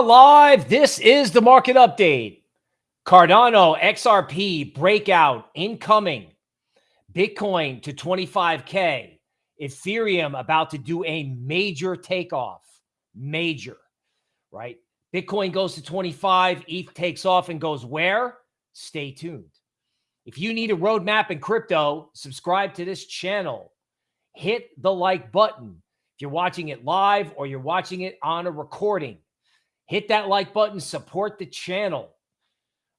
Live. This is the market update. Cardano XRP breakout incoming. Bitcoin to 25K. Ethereum about to do a major takeoff. Major, right? Bitcoin goes to 25, ETH takes off and goes where? Stay tuned. If you need a roadmap in crypto, subscribe to this channel. Hit the like button. If you're watching it live or you're watching it on a recording, hit that like button, support the channel.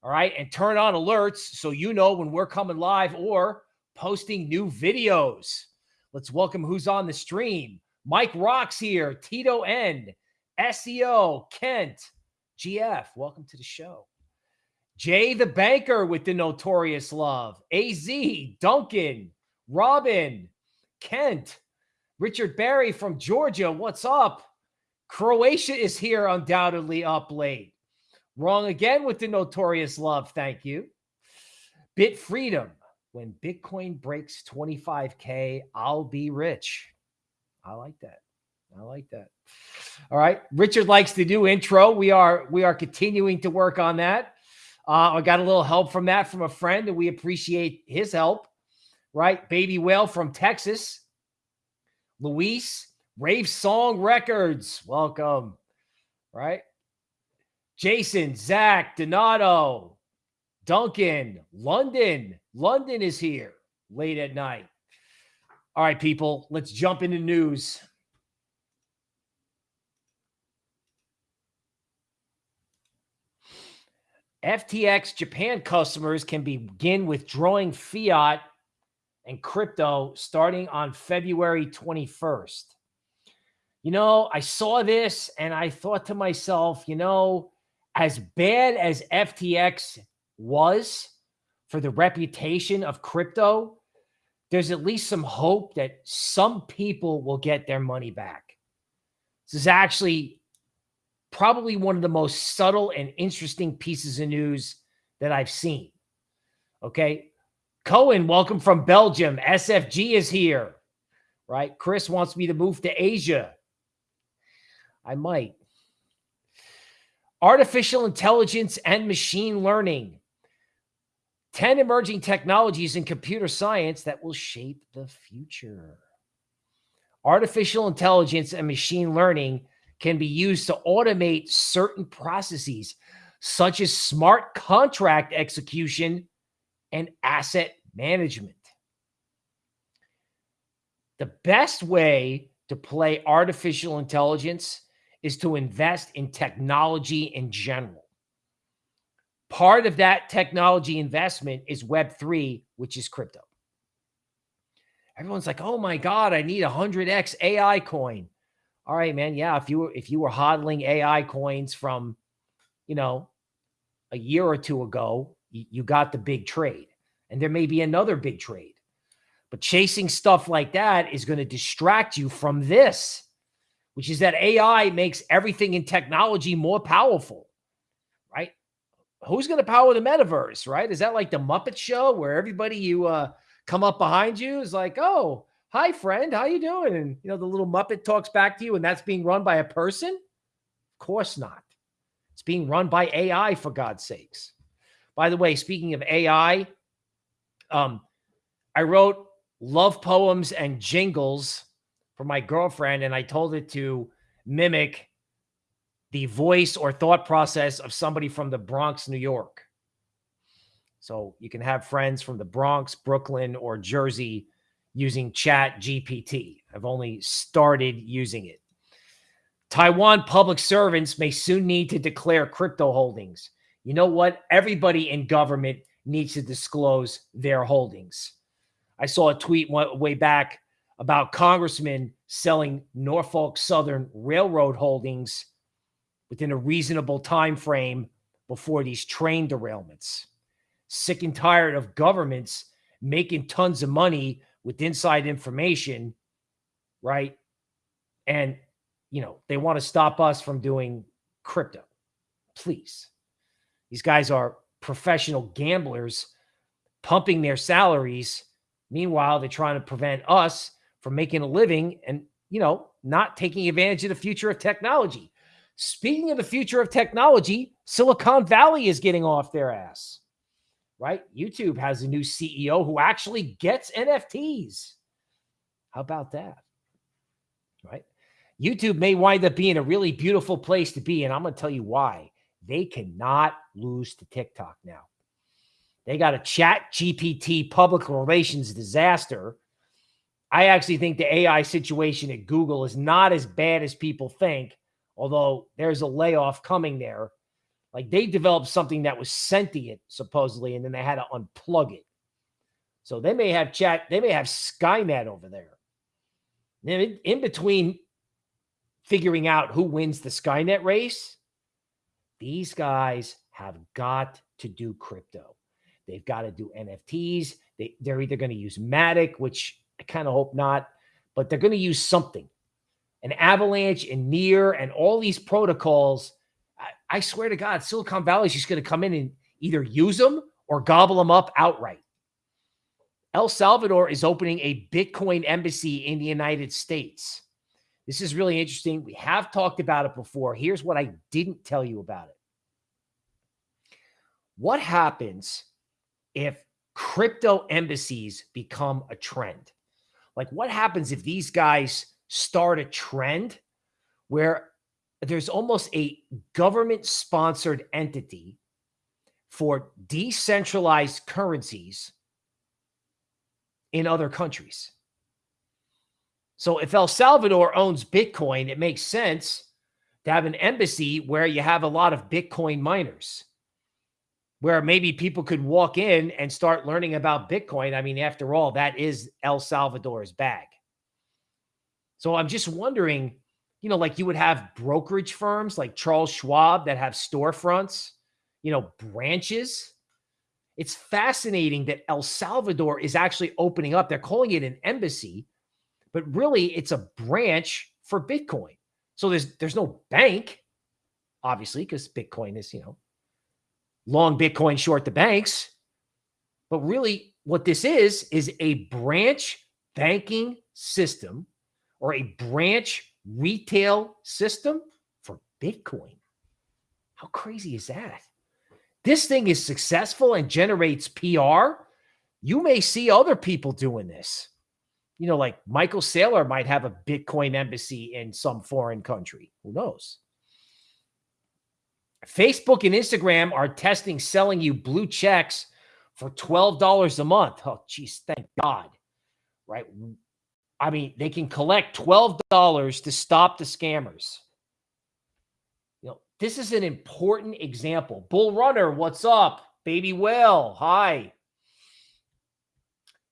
All right. And turn on alerts so you know when we're coming live or posting new videos. Let's welcome who's on the stream. Mike Rocks here, Tito N, SEO, Kent, GF. Welcome to the show. Jay the Banker with the notorious love. AZ, Duncan, Robin, Kent, Richard Barry from Georgia. What's up? Croatia is here undoubtedly up late. Wrong again with the notorious love. Thank you. Bit freedom. When Bitcoin breaks 25K, I'll be rich. I like that. I like that. All right. Richard likes the new intro. We are we are continuing to work on that. Uh, I got a little help from that from a friend, and we appreciate his help. Right. Baby Whale from Texas. Luis, Rave Song Records. Welcome. Right. Jason, Zach, Donato, Duncan, London. London is here late at night. All right, people, let's jump into news. FTX Japan customers can begin withdrawing fiat and crypto starting on February 21st. You know, I saw this and I thought to myself, you know, as bad as FTX was for the reputation of crypto, there's at least some hope that some people will get their money back. This is actually probably one of the most subtle and interesting pieces of news that I've seen. Okay. Cohen, welcome from Belgium. SFG is here, right? Chris wants me to move to Asia. I might. Artificial intelligence and machine learning. 10 emerging technologies in computer science that will shape the future. Artificial intelligence and machine learning can be used to automate certain processes, such as smart contract execution and asset management. The best way to play artificial intelligence is to invest in technology in general. Part of that technology investment is Web3, which is crypto. Everyone's like, oh my God, I need a 100x AI coin. All right, man. Yeah, if you were if you were hodling AI coins from, you know, a year or two ago, you, you got the big trade. And there may be another big trade. But chasing stuff like that is going to distract you from this which is that AI makes everything in technology more powerful, right? Who's going to power the metaverse, right? Is that like the Muppet Show where everybody you uh, come up behind you is like, oh, hi, friend, how you doing? And, you know, the little Muppet talks back to you and that's being run by a person? Of course not. It's being run by AI, for God's sakes. By the way, speaking of AI, um, I wrote love poems and jingles for my girlfriend, and I told it to mimic the voice or thought process of somebody from the Bronx, New York. So you can have friends from the Bronx, Brooklyn, or Jersey using Chat GPT. I've only started using it. Taiwan public servants may soon need to declare crypto holdings. You know what? Everybody in government needs to disclose their holdings. I saw a tweet way back about congressmen selling Norfolk Southern Railroad holdings within a reasonable time frame before these train derailments. Sick and tired of governments making tons of money with inside information, right? And you know, they want to stop us from doing crypto. Please. These guys are professional gamblers pumping their salaries. Meanwhile, they're trying to prevent us from making a living and, you know, not taking advantage of the future of technology. Speaking of the future of technology, Silicon Valley is getting off their ass, right? YouTube has a new CEO who actually gets NFTs. How about that? Right? YouTube may wind up being a really beautiful place to be. And I'm going to tell you why. They cannot lose to TikTok now. They got a chat GPT public relations disaster. I actually think the AI situation at Google is not as bad as people think, although there's a layoff coming there. Like they developed something that was sentient, supposedly, and then they had to unplug it. So they may have chat, they may have Skynet over there. In, in between figuring out who wins the Skynet race, these guys have got to do crypto. They've got to do NFTs. They, they're either going to use Matic, which I kind of hope not, but they're going to use something. An Avalanche and Near and all these protocols. I, I swear to God, Silicon Valley is just going to come in and either use them or gobble them up outright. El Salvador is opening a Bitcoin embassy in the United States. This is really interesting. We have talked about it before. Here's what I didn't tell you about it. What happens if crypto embassies become a trend? Like, what happens if these guys start a trend where there's almost a government sponsored entity for decentralized currencies in other countries? So if El Salvador owns Bitcoin, it makes sense to have an embassy where you have a lot of Bitcoin miners where maybe people could walk in and start learning about Bitcoin. I mean, after all, that is El Salvador's bag. So I'm just wondering, you know, like you would have brokerage firms like Charles Schwab that have storefronts, you know, branches. It's fascinating that El Salvador is actually opening up. They're calling it an embassy, but really it's a branch for Bitcoin. So there's there's no bank, obviously, because Bitcoin is, you know, long Bitcoin, short the banks. But really, what this is, is a branch banking system or a branch retail system for Bitcoin. How crazy is that? This thing is successful and generates PR. You may see other people doing this. You know, like Michael Saylor might have a Bitcoin embassy in some foreign country. Who knows? Facebook and Instagram are testing selling you blue checks for $12 a month. Oh, geez, thank God. Right. I mean, they can collect $12 to stop the scammers. You know, this is an important example. Bull Runner, what's up? Baby Whale, hi.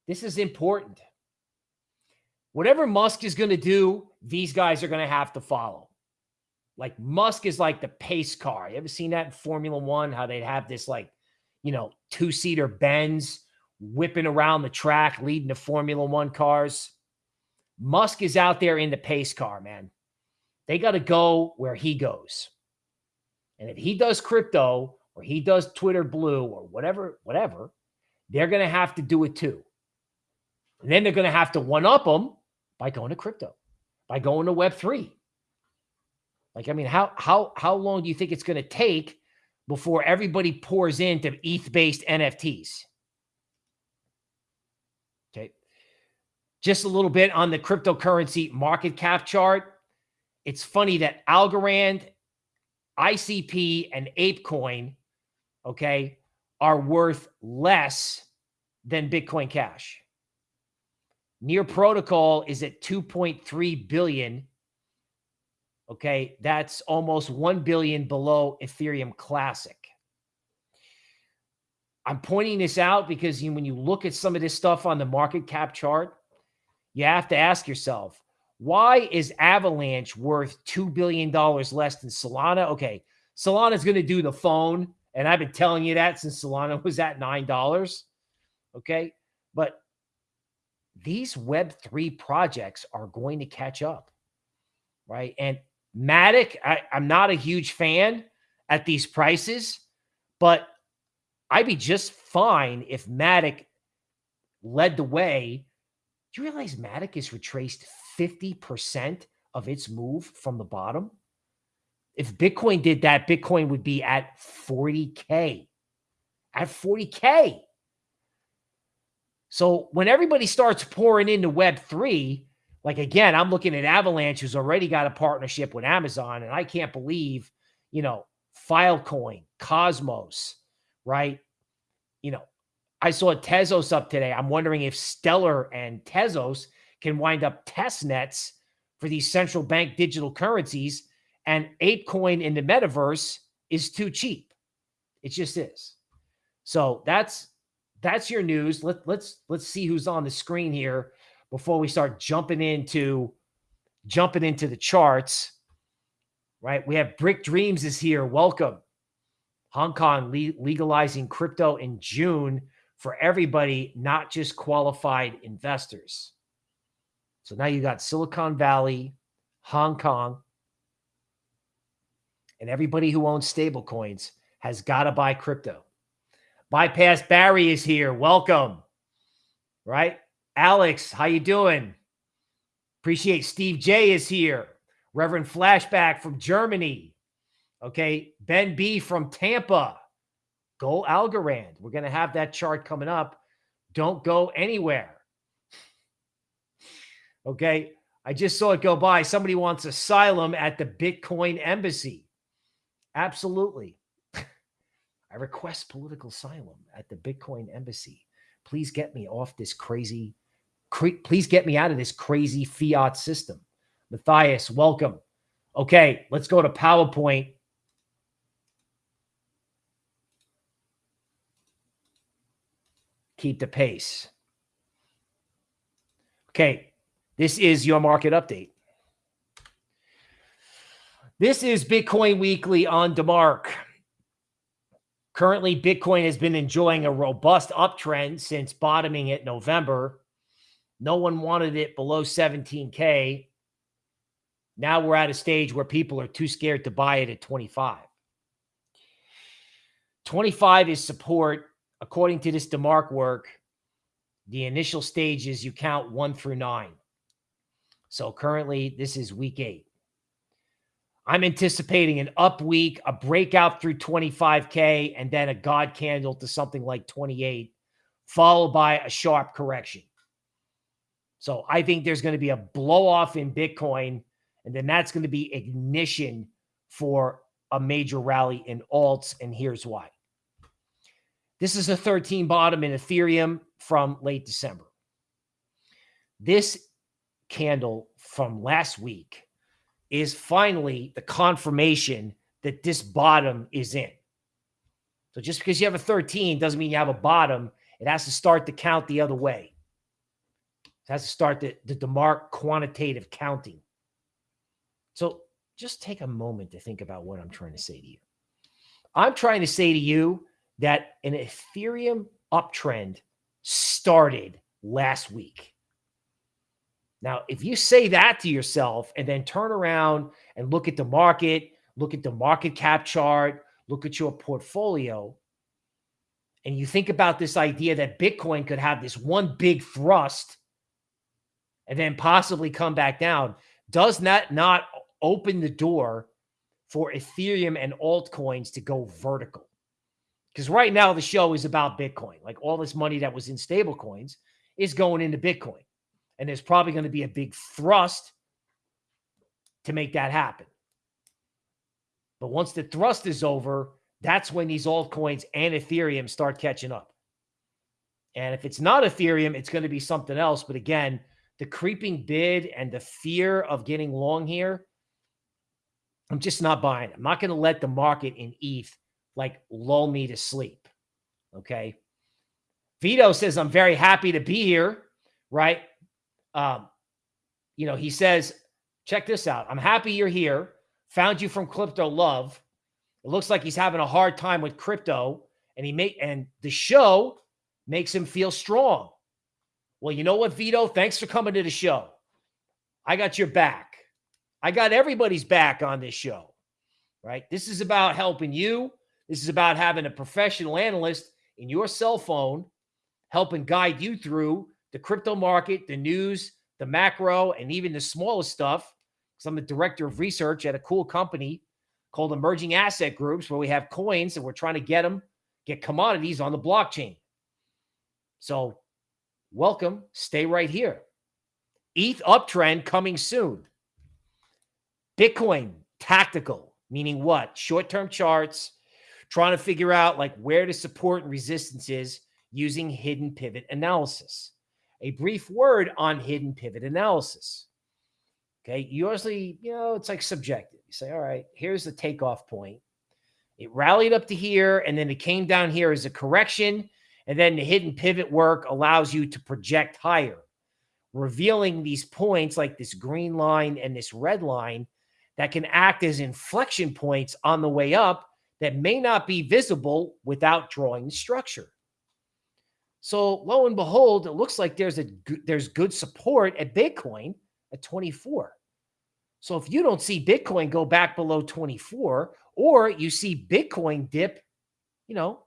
This is important. Whatever Musk is going to do, these guys are going to have to follow. Like Musk is like the pace car. You ever seen that in Formula One? How they'd have this like, you know, two seater Benz whipping around the track, leading the Formula One cars. Musk is out there in the pace car, man. They got to go where he goes. And if he does crypto or he does Twitter Blue or whatever, whatever, they're going to have to do it too. And then they're going to have to one up them by going to crypto, by going to Web3. Like, I mean, how how how long do you think it's going to take before everybody pours into ETH-based NFTs? Okay. Just a little bit on the cryptocurrency market cap chart. It's funny that Algorand, ICP, and ApeCoin, okay, are worth less than Bitcoin Cash. Near Protocol is at 2.3 billion Okay, that's almost 1 billion below Ethereum Classic. I'm pointing this out because when you look at some of this stuff on the market cap chart, you have to ask yourself, why is Avalanche worth $2 billion less than Solana? Okay, Solana's going to do the phone, and I've been telling you that since Solana was at $9. Okay, but these Web3 projects are going to catch up, right? And Matic, I, I'm not a huge fan at these prices, but I'd be just fine if Matic led the way. Do you realize Matic has retraced 50% of its move from the bottom? If Bitcoin did that, Bitcoin would be at 40K. At 40K. So when everybody starts pouring into Web3, like again, I'm looking at Avalanche, who's already got a partnership with Amazon, and I can't believe, you know, Filecoin, Cosmos, right? You know, I saw Tezos up today. I'm wondering if Stellar and Tezos can wind up test nets for these central bank digital currencies. And ApeCoin in the metaverse is too cheap. It just is. So that's that's your news. Let, let's let's see who's on the screen here before we start jumping into jumping into the charts. Right? We have Brick Dreams is here. Welcome. Hong Kong le legalizing crypto in June for everybody, not just qualified investors. So now you got Silicon Valley, Hong Kong, and everybody who owns stable coins has got to buy crypto. Bypass Barry is here. Welcome. Right? Alex, how you doing? Appreciate Steve J is here. Reverend Flashback from Germany. Okay. Ben B from Tampa. Go Algorand. We're going to have that chart coming up. Don't go anywhere. Okay. I just saw it go by. Somebody wants asylum at the Bitcoin embassy. Absolutely. I request political asylum at the Bitcoin embassy. Please get me off this crazy, please get me out of this crazy fiat system. Matthias, welcome. Okay, let's go to PowerPoint keep the pace. Okay, this is your market update. This is Bitcoin Weekly on DeMark. Currently, Bitcoin has been enjoying a robust uptrend since bottoming it November. No one wanted it below 17K. Now we're at a stage where people are too scared to buy it at 25. 25 is support according to this DeMark work, the initial stages you count one through nine. So currently, this is week eight. I'm anticipating an up week, a breakout through 25K, and then a God candle to something like 28, followed by a sharp correction. So I think there's going to be a blow off in Bitcoin, and then that's going to be ignition for a major rally in alts. And here's why. This is a 13 bottom in Ethereum from late December. This candle from last week is finally the confirmation that this bottom is in. So just because you have a 13 doesn't mean you have a bottom. It has to start to count the other way. Has to start the, the DeMark quantitative counting. So just take a moment to think about what I'm trying to say to you. I'm trying to say to you that an Ethereum uptrend started last week. Now, if you say that to yourself and then turn around and look at the market, look at the market cap chart, look at your portfolio, and you think about this idea that Bitcoin could have this one big thrust and then possibly come back down, does that not open the door for Ethereum and altcoins to go vertical? Because right now the show is about Bitcoin. Like all this money that was in stable coins is going into Bitcoin. And there's probably going to be a big thrust to make that happen. But once the thrust is over, that's when these altcoins and Ethereum start catching up. And if it's not Ethereum, it's going to be something else. But again, the creeping bid and the fear of getting long here, I'm just not buying. I'm not going to let the market in ETH like lull me to sleep. Okay. Vito says, I'm very happy to be here. Right. Um, you know, he says, check this out. I'm happy you're here. Found you from Crypto Love. It looks like he's having a hard time with crypto, and he make and the show makes him feel strong. Well, you know what, Vito? Thanks for coming to the show. I got your back. I got everybody's back on this show. Right? This is about helping you this is about having a professional analyst in your cell phone helping guide you through the crypto market, the news, the macro, and even the smallest stuff. Because I'm the director of research at a cool company called emerging asset groups where we have coins and we're trying to get them, get commodities on the blockchain. So, welcome. Stay right here. ETH uptrend coming soon. Bitcoin tactical, meaning what? Short term charts, trying to figure out like where the support and resistance is using hidden pivot analysis. A brief word on hidden pivot analysis. Okay. you Usually, you know, it's like subjective. You say, all right, here's the takeoff point. It rallied up to here and then it came down here as a correction. And then the hidden pivot work allows you to project higher, revealing these points like this green line and this red line that can act as inflection points on the way up that may not be visible without drawing the structure. So lo and behold, it looks like there's a there's good support at Bitcoin at 24. So if you don't see Bitcoin go back below 24 or you see Bitcoin dip, you know,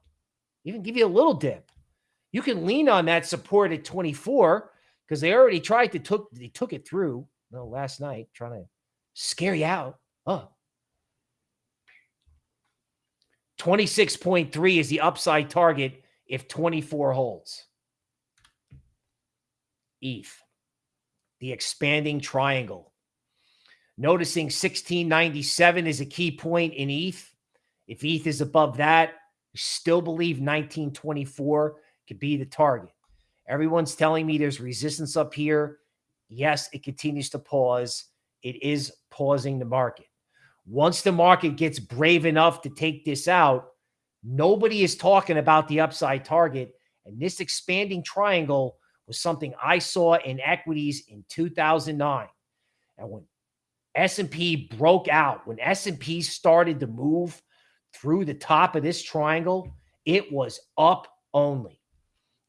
even give you a little dip, you can lean on that support at 24 because they already tried to took they took it through you know, last night trying to scare you out. Oh. 26.3 is the upside target if 24 holds. ETH, the expanding triangle. Noticing 1697 is a key point in ETH. If ETH is above that, still believe 1924 could be the target. Everyone's telling me there's resistance up here. Yes, it continues to pause it is pausing the market. Once the market gets brave enough to take this out, nobody is talking about the upside target. And this expanding triangle was something I saw in equities in 2009. And when S&P broke out, when S&P started to move through the top of this triangle, it was up only.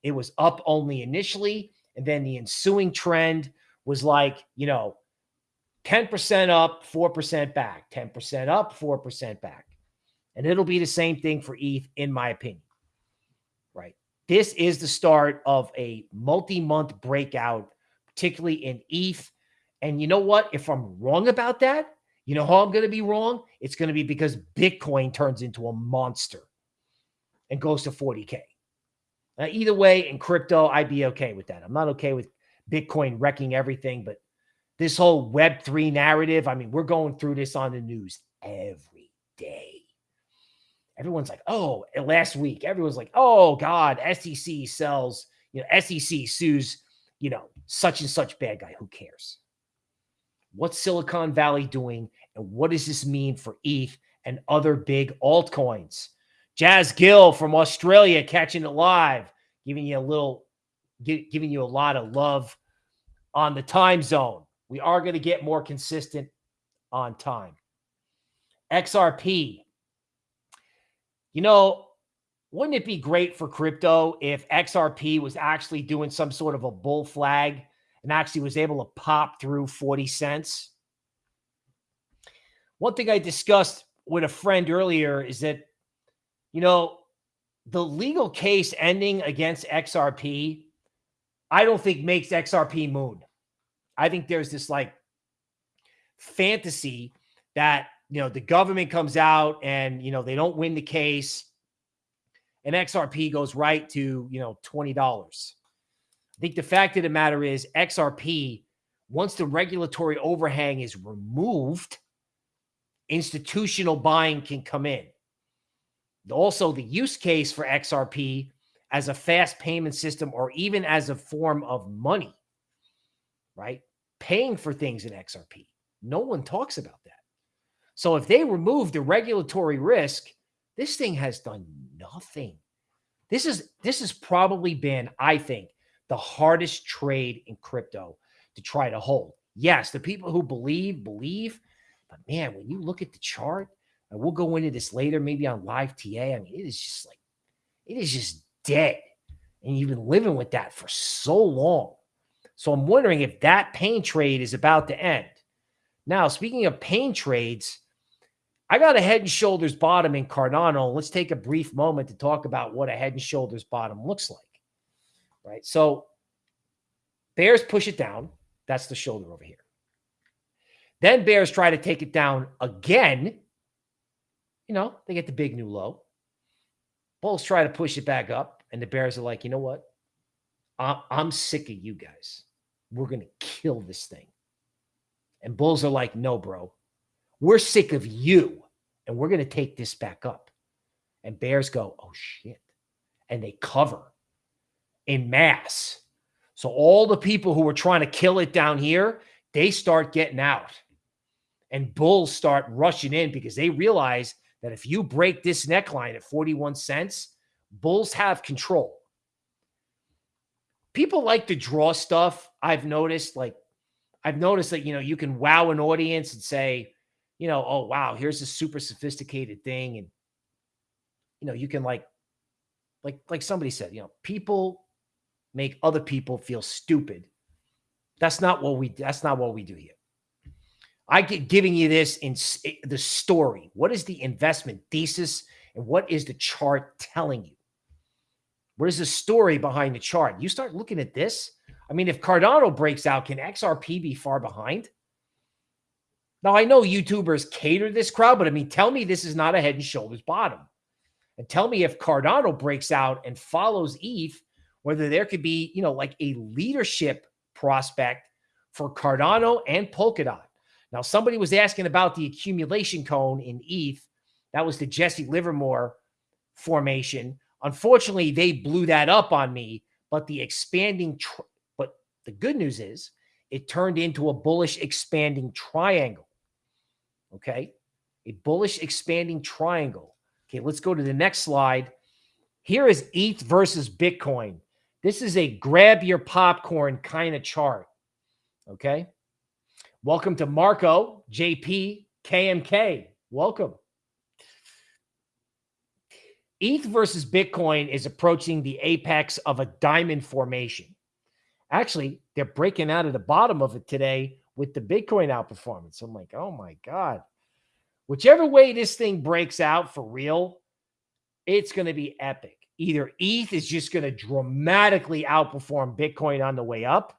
It was up only initially. And then the ensuing trend was like, you know, 10% up, 4% back, 10% up, 4% back. And it'll be the same thing for ETH, in my opinion. Right. This is the start of a multi month breakout, particularly in ETH. And you know what? If I'm wrong about that, you know how I'm going to be wrong? It's going to be because Bitcoin turns into a monster and goes to 40K. Now, either way, in crypto, I'd be okay with that. I'm not okay with Bitcoin wrecking everything, but this whole Web3 narrative. I mean, we're going through this on the news every day. Everyone's like, oh, eh, last week, everyone's like, oh, God, SEC sells, you know, SEC sues, you know, such and such bad guy. Who cares? What's Silicon Valley doing? And what does this mean for ETH and other big altcoins? Jazz Gill from Australia catching it live, giving you a little, giving you a lot of love on the time zone. We are going to get more consistent on time. XRP. You know, wouldn't it be great for crypto if XRP was actually doing some sort of a bull flag and actually was able to pop through 40 cents? One thing I discussed with a friend earlier is that, you know, the legal case ending against XRP, I don't think makes XRP moon. I think there's this like fantasy that you know the government comes out and you know they don't win the case and XRP goes right to you know $20. I think the fact of the matter is XRP once the regulatory overhang is removed institutional buying can come in. Also the use case for XRP as a fast payment system or even as a form of money right? Paying for things in XRP. No one talks about that. So if they remove the regulatory risk, this thing has done nothing. This is this has probably been, I think, the hardest trade in crypto to try to hold. Yes, the people who believe believe, but man, when you look at the chart, and we'll go into this later, maybe on live TA. I mean, it is just like it is just dead, and you've been living with that for so long. So I'm wondering if that pain trade is about to end. Now, speaking of pain trades, I got a head and shoulders bottom in Cardano. Let's take a brief moment to talk about what a head and shoulders bottom looks like. Right. So bears push it down. That's the shoulder over here. Then bears try to take it down again. You know, they get the big new low. Bulls try to push it back up, and the Bears are like, you know what? I'm, I'm sick of you guys. We're going to kill this thing. And Bulls are like, no, bro. We're sick of you, and we're going to take this back up. And Bears go, oh, shit. And they cover in mass. So all the people who were trying to kill it down here, they start getting out. And Bulls start rushing in because they realize that if you break this neckline at 41 cents, Bulls have control. People like to draw stuff. I've noticed, like, I've noticed that, you know, you can wow an audience and say, you know, oh, wow, here's a super sophisticated thing. And, you know, you can like, like, like somebody said, you know, people make other people feel stupid. That's not what we, that's not what we do here. I get giving you this in eh, the story. What is the investment thesis and what is the chart telling you? What is the story behind the chart? You start looking at this. I mean, if Cardano breaks out, can XRP be far behind? Now, I know YouTubers cater this crowd, but I mean, tell me this is not a head and shoulders bottom. And tell me if Cardano breaks out and follows ETH, whether there could be, you know, like a leadership prospect for Cardano and Polkadot. Now, somebody was asking about the accumulation cone in ETH. That was the Jesse Livermore formation. Unfortunately, they blew that up on me, but the expanding, but the good news is it turned into a bullish expanding triangle. Okay. A bullish expanding triangle. Okay. Let's go to the next slide. Here is ETH versus Bitcoin. This is a grab your popcorn kind of chart. Okay. Welcome to Marco, JP, KMK. Welcome. ETH versus Bitcoin is approaching the apex of a diamond formation. Actually, they're breaking out of the bottom of it today with the Bitcoin outperformance. I'm like, oh my God. Whichever way this thing breaks out for real, it's going to be epic. Either ETH is just going to dramatically outperform Bitcoin on the way up,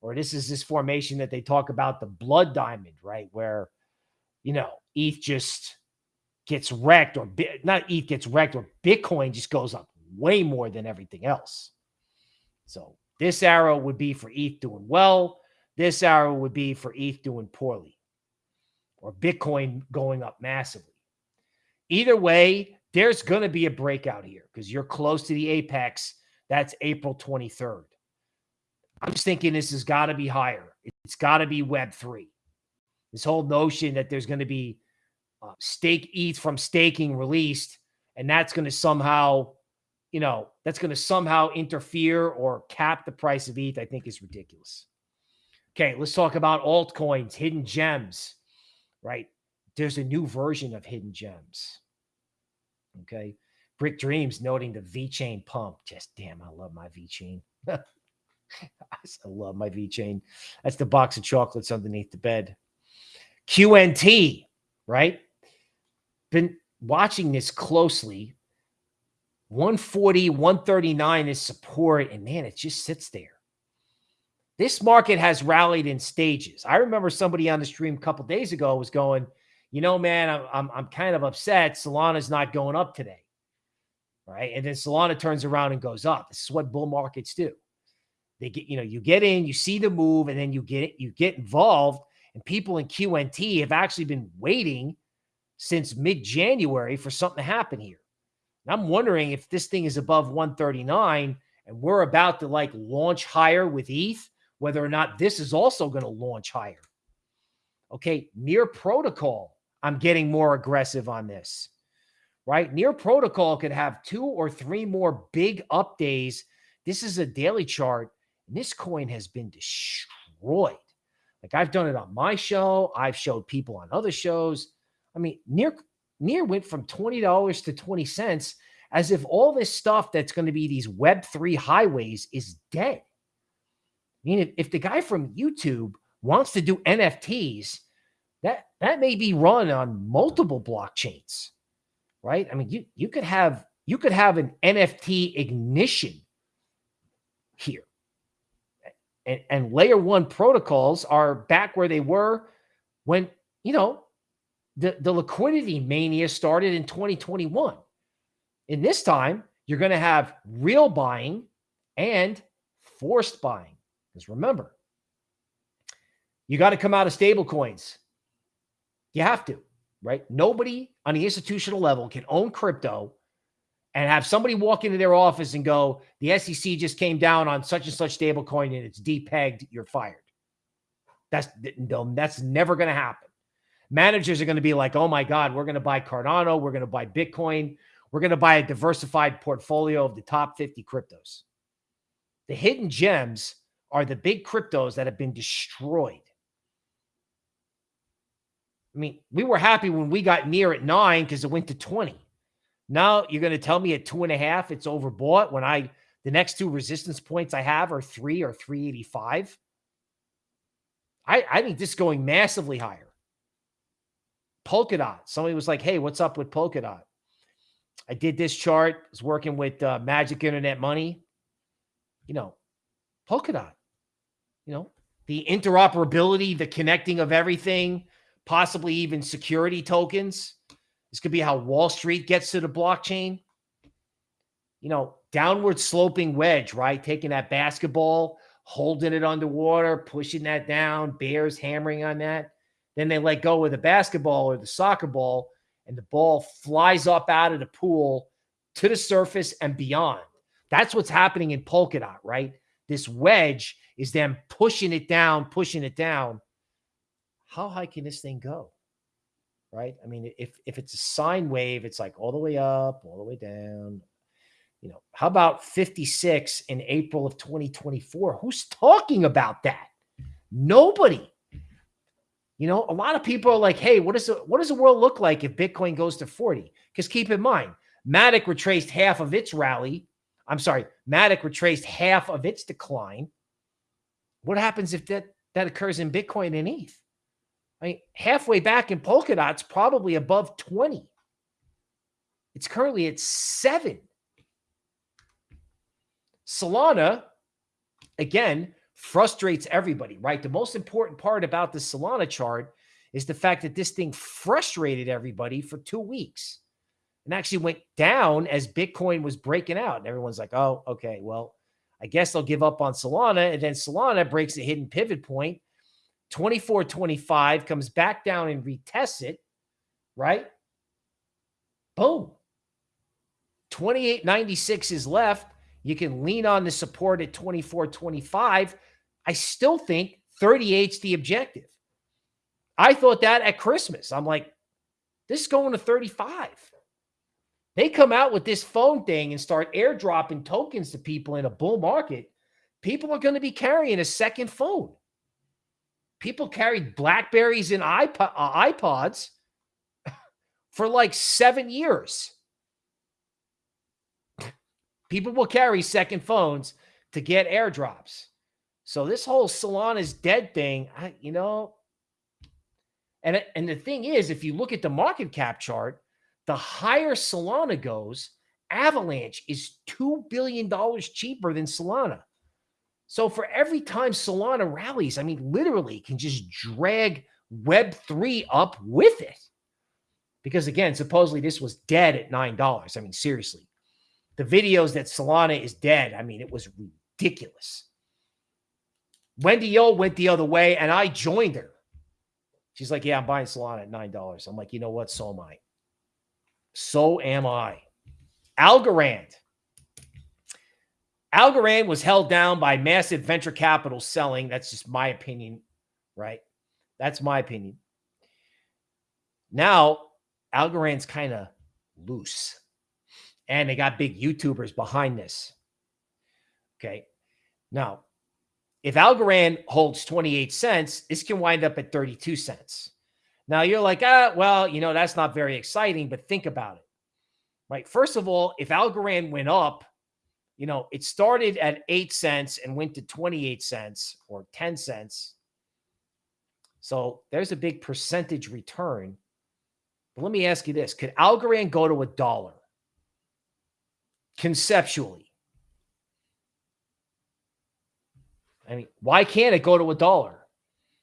or this is this formation that they talk about the blood diamond, right? Where, you know, ETH just gets wrecked, or not ETH gets wrecked, or Bitcoin just goes up way more than everything else. So this arrow would be for ETH doing well. This arrow would be for ETH doing poorly, or Bitcoin going up massively. Either way, there's going to be a breakout here because you're close to the apex. That's April 23rd. I'm just thinking this has got to be higher. It's got to be Web3. This whole notion that there's going to be uh, stake ETH from staking released, and that's going to somehow, you know, that's going to somehow interfere or cap the price of ETH, I think is ridiculous. Okay, let's talk about altcoins, hidden gems, right? There's a new version of hidden gems. Okay. Brick Dreams noting the VeChain pump. Just damn, I love my VeChain. I love my VeChain. That's the box of chocolates underneath the bed. QNT, right? Been watching this closely. 140, 139 is support, and man, it just sits there. This market has rallied in stages. I remember somebody on the stream a couple days ago was going, you know, man, I'm, I'm, I'm kind of upset. Solana's not going up today. Right. And then Solana turns around and goes up. This is what bull markets do. They get, you know, you get in, you see the move, and then you get it, you get involved. And people in QNT have actually been waiting since mid-January for something to happen here. And I'm wondering if this thing is above 139 and we're about to like launch higher with ETH, whether or not this is also going to launch higher. Okay, near protocol, I'm getting more aggressive on this, right? Near protocol could have two or three more big up days. This is a daily chart and this coin has been destroyed. Like I've done it on my show. I've showed people on other shows. I mean, near near went from $20 to 20 cents as if all this stuff that's going to be these web3 highways is dead. I mean, if, if the guy from YouTube wants to do NFTs, that that may be run on multiple blockchains, right? I mean, you you could have you could have an NFT ignition here and, and layer one protocols are back where they were when, you know, the, the liquidity mania started in 2021. In this time, you're going to have real buying and forced buying. Because remember, you got to come out of stable coins. You have to, right? Nobody on the institutional level can own crypto and have somebody walk into their office and go, the SEC just came down on such and such stable coin and it's depegged, you're fired. That's that's never going to happen. Managers are going to be like, oh my God, we're going to buy Cardano, we're going to buy Bitcoin, we're going to buy a diversified portfolio of the top 50 cryptos. The hidden gems are the big cryptos that have been destroyed. I mean, we were happy when we got near at nine because it went to 20. Now you're going to tell me at two and a half it's overbought when I the next two resistance points I have are three or 385. I, I think this is going massively higher. Polkadot. Somebody was like, hey, what's up with Polkadot? I did this chart, I was working with uh, Magic Internet Money. You know, Polkadot, you know, the interoperability, the connecting of everything, possibly even security tokens. This could be how Wall Street gets to the blockchain. You know, downward sloping wedge, right? Taking that basketball, holding it underwater, pushing that down, bears hammering on that. Then they let go of the basketball or the soccer ball, and the ball flies up out of the pool to the surface and beyond. That's what's happening in Polkadot, right? This wedge is them pushing it down, pushing it down. How high can this thing go? Right? I mean, if if it's a sine wave, it's like all the way up, all the way down. You know, how about 56 in April of 2024? Who's talking about that? Nobody. You know, a lot of people are like, "Hey, what does what does the world look like if Bitcoin goes to 40?" Because keep in mind, Matic retraced half of its rally. I'm sorry, Matic retraced half of its decline. What happens if that that occurs in Bitcoin and ETH? I mean, halfway back in Polkadot's, probably above 20. It's currently at seven. Solana, again, frustrates everybody, right? The most important part about the Solana chart is the fact that this thing frustrated everybody for two weeks and actually went down as Bitcoin was breaking out. And everyone's like, oh, okay, well, I guess they'll give up on Solana. And then Solana breaks a hidden pivot point 24 25 comes back down and retests it, right? Boom. 2896 is left. You can lean on the support at 24 25. I still think 38 is the objective. I thought that at Christmas. I'm like, this is going to 35. They come out with this phone thing and start airdropping tokens to people in a bull market. People are going to be carrying a second phone people carried Blackberries and iPod, uh, iPods for like seven years. People will carry second phones to get airdrops. So this whole Solana's dead thing, I, you know, and and the thing is, if you look at the market cap chart, the higher Solana goes, Avalanche is two billion dollars cheaper than Solana. So for every time Solana rallies, I mean, literally can just drag Web3 up with it. Because again, supposedly this was dead at $9. I mean, seriously. The videos that Solana is dead, I mean, it was ridiculous. Wendy O went the other way and I joined her. She's like, Yeah, I'm buying Solana at $9. I'm like, You know what? So am I. So am I. Algorand Algorand was held down by massive venture capital selling. That's just my opinion, right? That's my opinion. Now, Algorand's kind of loose. And they got big YouTubers behind this. Okay. Now, if Algorand holds 28 cents, this can wind up at 32 cents. Now you're like, ah, well, you know, that's not very exciting, but think about it. Right. First of all, if Algorand went up you know, it started at eight cents and went to 28 cents or 10 cents. So there's a big percentage return. But let me ask you this could Algorand go to a dollar conceptually? I mean, why can't it go to a dollar?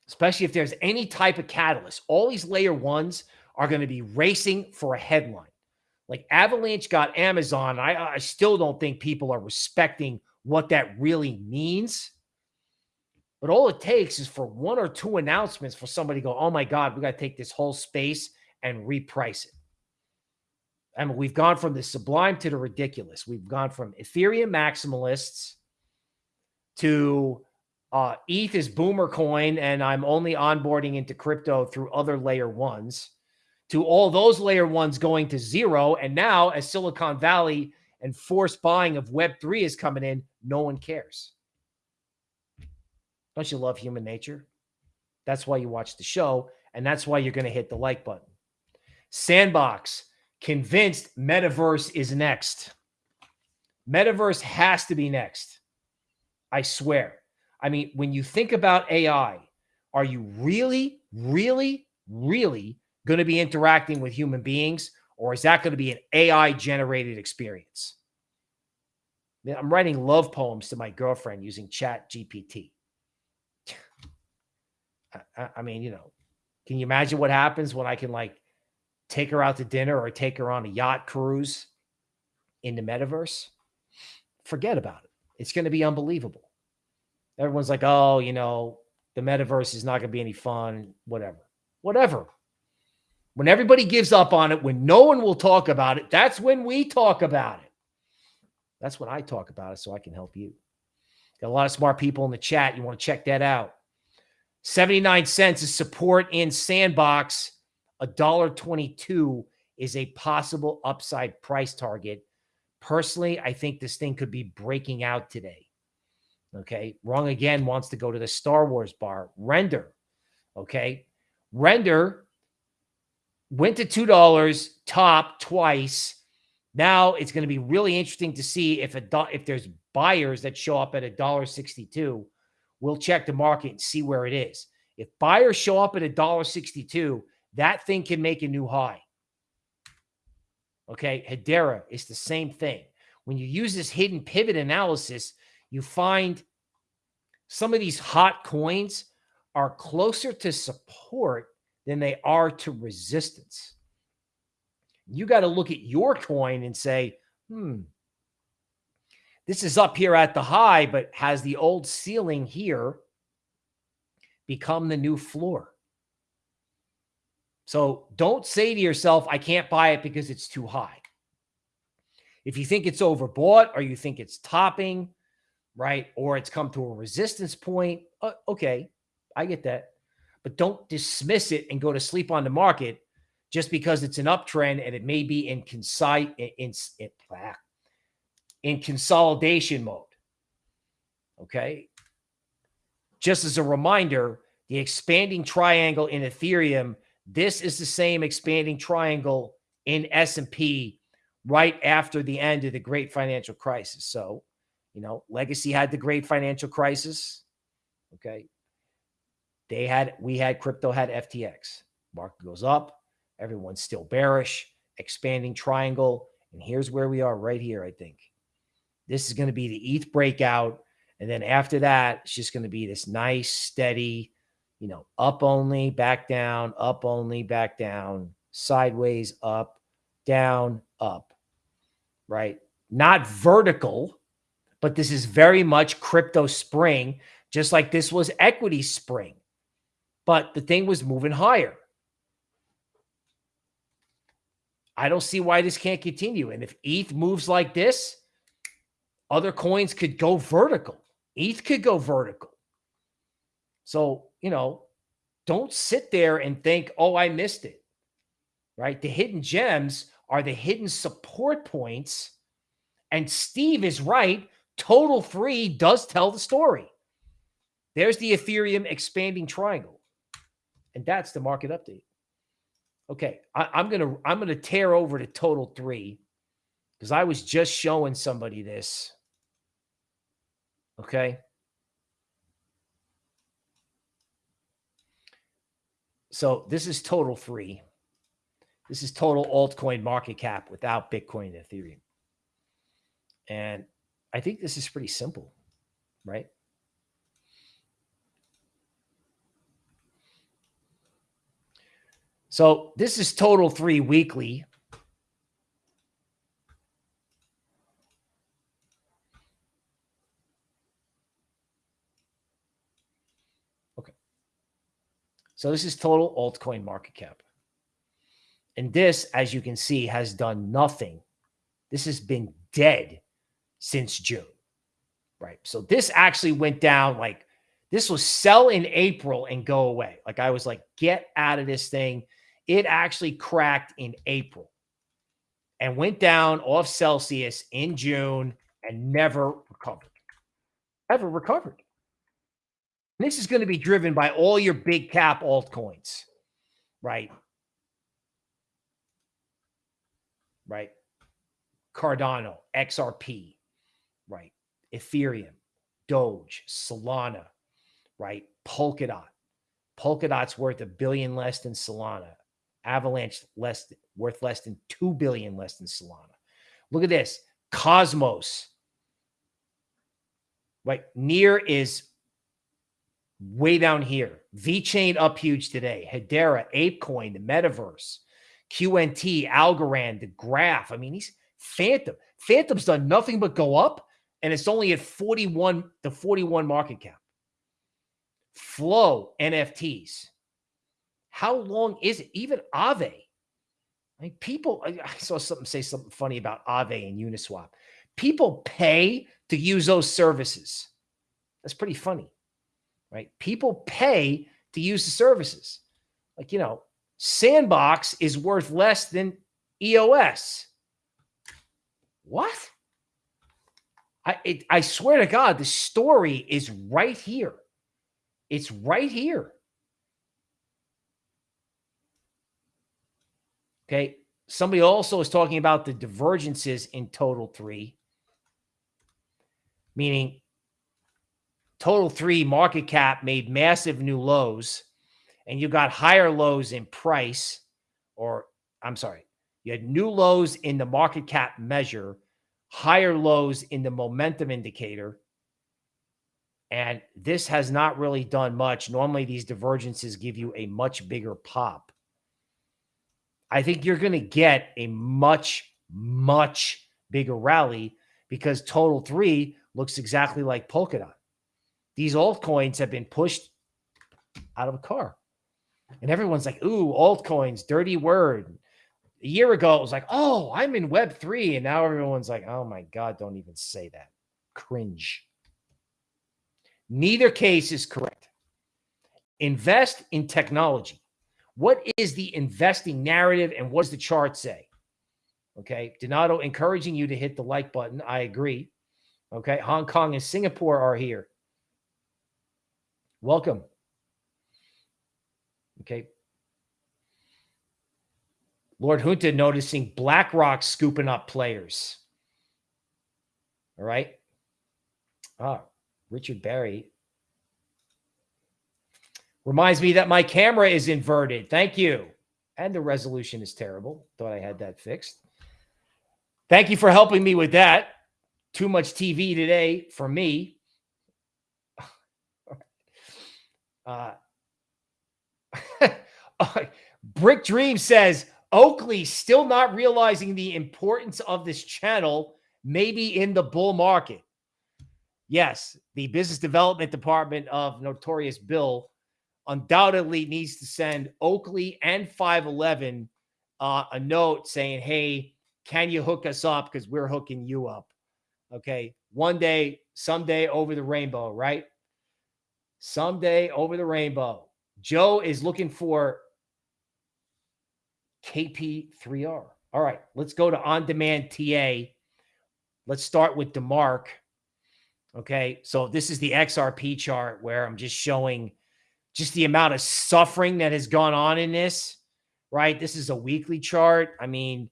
Especially if there's any type of catalyst. All these layer ones are going to be racing for a headline. Like Avalanche got Amazon. I, I still don't think people are respecting what that really means. But all it takes is for one or two announcements for somebody to go, oh my God, we got to take this whole space and reprice it. I mean, we've gone from the sublime to the ridiculous. We've gone from Ethereum maximalists to uh, ETH is boomer coin, and I'm only onboarding into crypto through other layer ones to all those layer ones going to zero. And now, as Silicon Valley and forced buying of Web3 is coming in, no one cares. Don't you love human nature? That's why you watch the show, and that's why you're going to hit the like button. Sandbox convinced metaverse is next. Metaverse has to be next. I swear. I mean, when you think about AI, are you really, really, really going to be interacting with human beings, or is that going to be an AI generated experience? I'm writing love poems to my girlfriend using Chat GPT. I, I mean, you know, can you imagine what happens when I can like take her out to dinner or take her on a yacht cruise in the metaverse? Forget about it. It's going to be unbelievable. Everyone's like, oh, you know, the metaverse is not going to be any fun, whatever. Whatever. When everybody gives up on it, when no one will talk about it, that's when we talk about it. That's when I talk about it so I can help you. Got a lot of smart people in the chat. You want to check that out. 79 cents is support in Sandbox. $1.22 is a possible upside price target. Personally, I think this thing could be breaking out today. Okay. Wrong again wants to go to the Star Wars bar. Render. Okay. Render went to $2, top twice. Now it's going to be really interesting to see if a if there's buyers that show up at a dollar 62. We'll check the market and see where it is. If buyers show up at a dollar 62, that thing can make a new high. Okay, Hedera is the same thing. When you use this hidden pivot analysis, you find some of these hot coins are closer to support than they are to resistance. You got to look at your coin and say, hmm, this is up here at the high, but has the old ceiling here become the new floor? So don't say to yourself, I can't buy it because it's too high. If you think it's overbought or you think it's topping, right, or it's come to a resistance point, uh, okay, I get that but don't dismiss it and go to sleep on the market just because it's an uptrend and it may be in consi- in, in, ah, in consolidation mode. Okay. Just as a reminder, the expanding triangle in Ethereum, this is the same expanding triangle in S&P right after the end of the great financial crisis. So, you know, Legacy had the great financial crisis. Okay. They had, we had crypto had FTX. Market goes up. Everyone's still bearish, expanding triangle. And here's where we are right here, I think. This is going to be the ETH breakout. And then after that, it's just going to be this nice, steady, you know, up only, back down, up only, back down, sideways, up, down, up, right? Not vertical, but this is very much crypto spring, just like this was equity spring but the thing was moving higher. I don't see why this can't continue. And if ETH moves like this, other coins could go vertical. ETH could go vertical. So, you know, don't sit there and think, oh, I missed it. Right? The hidden gems are the hidden support points. And Steve is right. Total three does tell the story. There's the Ethereum expanding triangle. And that's the market update. Okay, I, am gonna I'm gonna tear over to total three because I was just showing somebody this. Okay. So this is total three. This is total altcoin market cap without Bitcoin and Ethereum. And I think this is pretty simple, right? So this is total three weekly. Okay. So this is total altcoin market cap. And this, as you can see, has done nothing. This has been dead since June, right? So this actually went down like this was sell in April and go away. Like I was like, get out of this thing. It actually cracked in April and went down off Celsius in June and never recovered. Ever recovered. This is going to be driven by all your big cap altcoins, right? Right. Cardano, XRP, right? Ethereum, Doge, Solana, right? Polkadot. Polkadot's worth a billion less than Solana. Avalanche less worth less than 2 billion less than Solana. Look at this. Cosmos. Right. Near is way down here. VeChain up huge today. Hedera, ApeCoin, the metaverse, QNT, Algorand, the graph. I mean, he's Fantom. Fantom's done nothing but go up, and it's only at 41, the 41 market cap. Flow NFTs. How long is it? Even Aave. I mean, people, I saw something say something funny about Aave and Uniswap. People pay to use those services. That's pretty funny, right? People pay to use the services. Like, you know, Sandbox is worth less than EOS. What? I it, I swear to God, the story is right here. It's right here. Okay. Somebody also is talking about the divergences in total three, meaning total three market cap made massive new lows, and you got higher lows in price, or I'm sorry, you had new lows in the market cap measure, higher lows in the momentum indicator. And this has not really done much. Normally, these divergences give you a much bigger pop. I think you're going to get a much, much bigger rally because total three looks exactly like Polkadot. These altcoins have been pushed out of a car. And everyone's like, ooh, altcoins, dirty word a year ago, it was like, oh, I'm in Web three, and now everyone's like, oh my god, don't even say that. Cringe. Neither case is correct. Invest in technology. What is the investing narrative, and what does the chart say? Okay, Donato encouraging you to hit the like button. I agree. Okay, Hong Kong and Singapore are here. Welcome. Okay, Lord Junta noticing BlackRock scooping up players. All right. Ah, Richard Barry. Reminds me that my camera is inverted. Thank you. And the resolution is terrible. Thought I had that fixed. Thank you for helping me with that. Too much TV today for me. uh, Brick Dream says, Oakley still not realizing the importance of this channel, maybe in the bull market. Yes, the business development department of Notorious Bill undoubtedly needs to send Oakley and 511 uh, a note saying, hey, can you hook us up? Because we're hooking you up. Okay. One day, someday over the rainbow, right? Someday over the rainbow. Joe is looking for KP3R. All right, let's go to on demand TA. Let's start with DeMark. Okay, so this is the XRP chart where I'm just showing just the amount of suffering that has gone on in this, right? This is a weekly chart. I mean,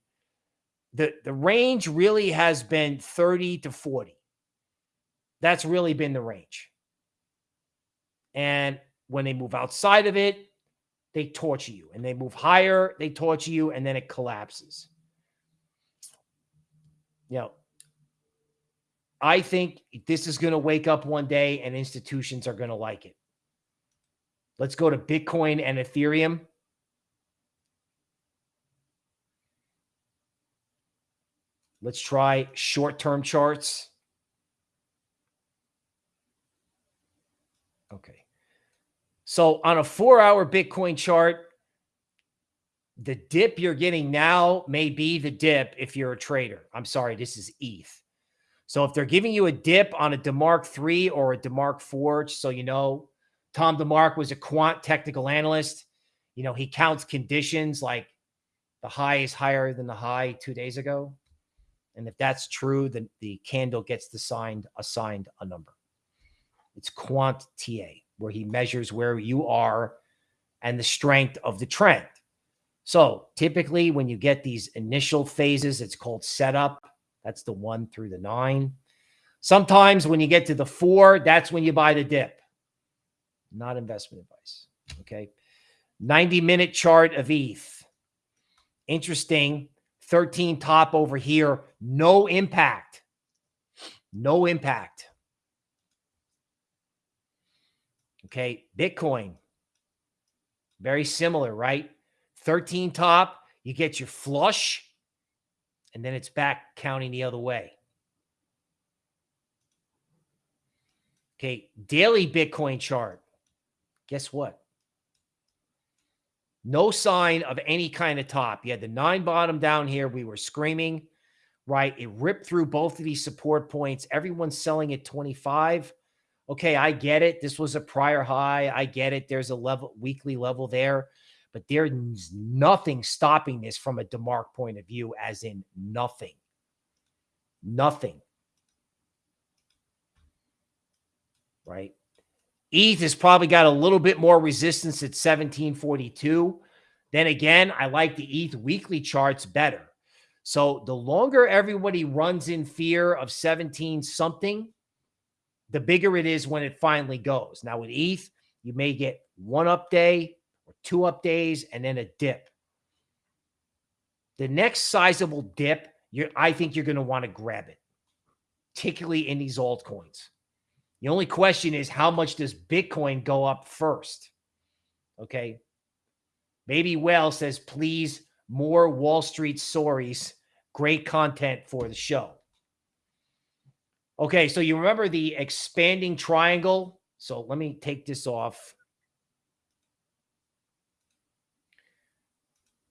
the, the range really has been 30 to 40. That's really been the range. And when they move outside of it, they torture you and they move higher, they torture you, and then it collapses. You know, I think this is going to wake up one day and institutions are going to like it. Let's go to Bitcoin and Ethereum. Let's try short-term charts. Okay. So on a four-hour Bitcoin chart, the dip you're getting now may be the dip if you're a trader. I'm sorry, this is ETH. So if they're giving you a dip on a DeMark 3 or a DeMark 4, just so you know, Tom DeMark was a quant technical analyst. You know, he counts conditions like the high is higher than the high two days ago. And if that's true, then the candle gets assigned assigned a number. It's quant TA, where he measures where you are and the strength of the trend. So typically, when you get these initial phases, it's called setup. That's the one through the nine. Sometimes when you get to the four, that's when you buy the dip. Not investment advice. Okay. 90 minute chart of ETH. Interesting. 13 top over here. No impact. No impact. Okay. Bitcoin. Very similar, right? 13 top. You get your flush and then it's back counting the other way. Okay, daily Bitcoin chart. Guess what? No sign of any kind of top. You had the nine bottom down here. We were screaming, right? It ripped through both of these support points. Everyone's selling at 25. Okay, I get it. This was a prior high. I get it. There's a level weekly level there but there's nothing stopping this from a DeMark point of view, as in nothing. Nothing. Right? ETH has probably got a little bit more resistance at 1742. Then again, I like the ETH weekly charts better. So the longer everybody runs in fear of 17 something, the bigger it is when it finally goes. Now with ETH, you may get one up day, or two up days, and then a dip. The next sizable dip, I think you're going to want to grab it, particularly in these altcoins. The only question is how much does Bitcoin go up first? Okay. Baby Well says, please, more Wall Street stories. Great content for the show. Okay, so you remember the expanding triangle? So let me take this off.